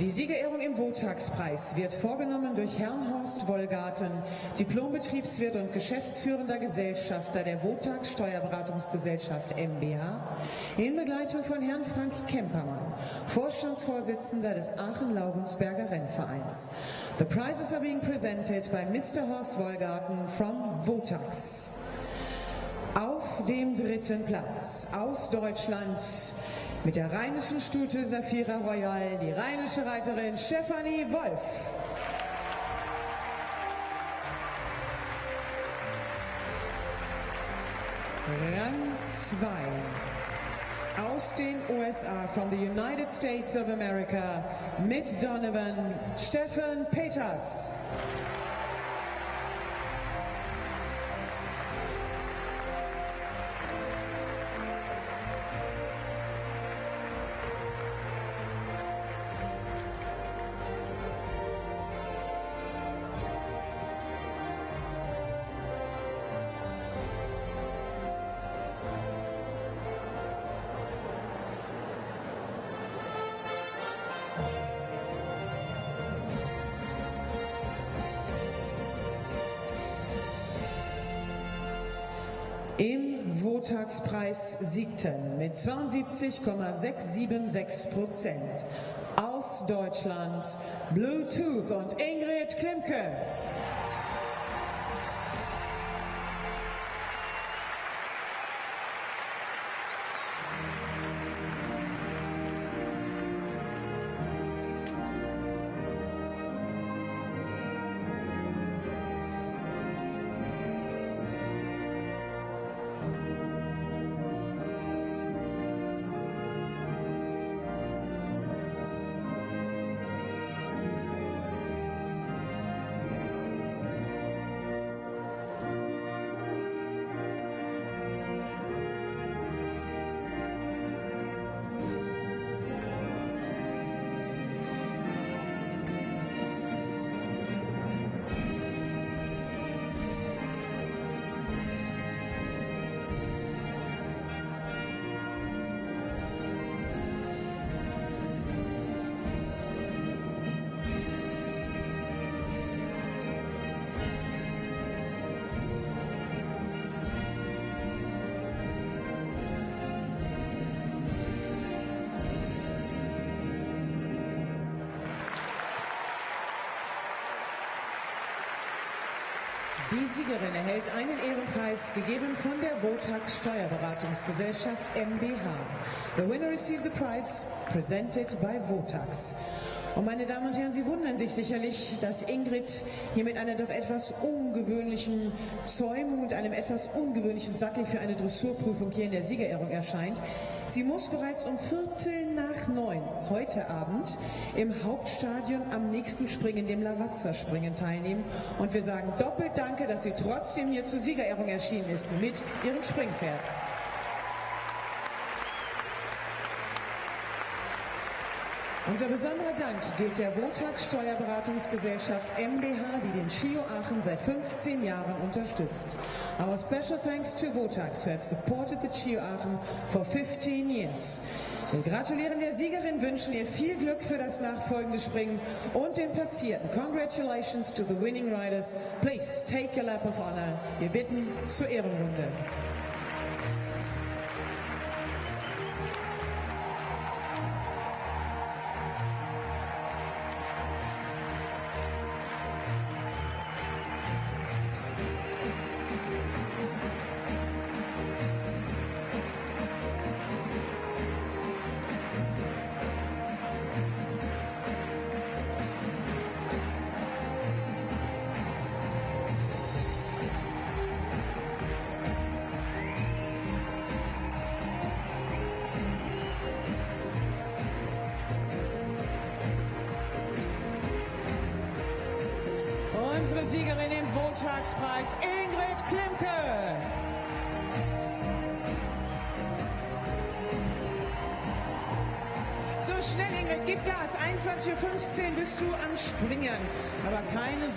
Die Siegerehrung im Wotagspreis wird vorgenommen durch Herrn Horst Wollgarten, Diplombetriebswirt und geschäftsführender Gesellschafter der Wotags Steuerberatungsgesellschaft MBH, in Begleitung von Herrn Frank Kempermann, Vorstandsvorsitzender des Aachen-Laurensberger Rennvereins. The prizes are being presented by Mr. Horst Wollgarten from Wotags. Auf dem dritten Platz aus Deutschland mit der rheinischen Stute Safira Royal die rheinische Reiterin Stefanie Wolf. Rang 2 aus den USA, from the United States of America, mit Donovan, Stefan Peters. Im Wotagspreis siegten mit 72,676 Prozent aus Deutschland Bluetooth und Ingrid Klimke. Die Siegerin erhält einen Ehrenpreis, gegeben von der Votax Steuerberatungsgesellschaft MBH. The winner receives the prize presented by Votax. Und meine Damen und Herren, Sie wundern sich sicherlich, dass Ingrid hier mit einer doch etwas ungewöhnlichen Zäumung und einem etwas ungewöhnlichen Sattel für eine Dressurprüfung hier in der Siegerehrung erscheint. Sie muss bereits um Viertel nach neun heute Abend im Hauptstadion am nächsten Springen, dem Lavazza-Springen, teilnehmen. Und wir sagen doppelt Danke, dass sie trotzdem hier zur Siegerehrung erschienen ist mit ihrem Springpferd. Unser besonderer Dank gilt der Wotax Steuerberatungsgesellschaft MBH, die den Chio Aachen seit 15 Jahren unterstützt. Our special thanks to Votax, who have supported the Chio Aachen for 15 years. Wir gratulieren der Siegerin, wünschen ihr viel Glück für das nachfolgende Springen und den Platzierten. Congratulations to the winning riders. Please take your lap of honor. Wir bitten zur Ehrenrunde. Unsere Siegerin im Wotagspreis, Ingrid Klimke. So schnell, Ingrid, gib Gas. 21.15 Uhr bist du am Springen. Aber keine Sorge.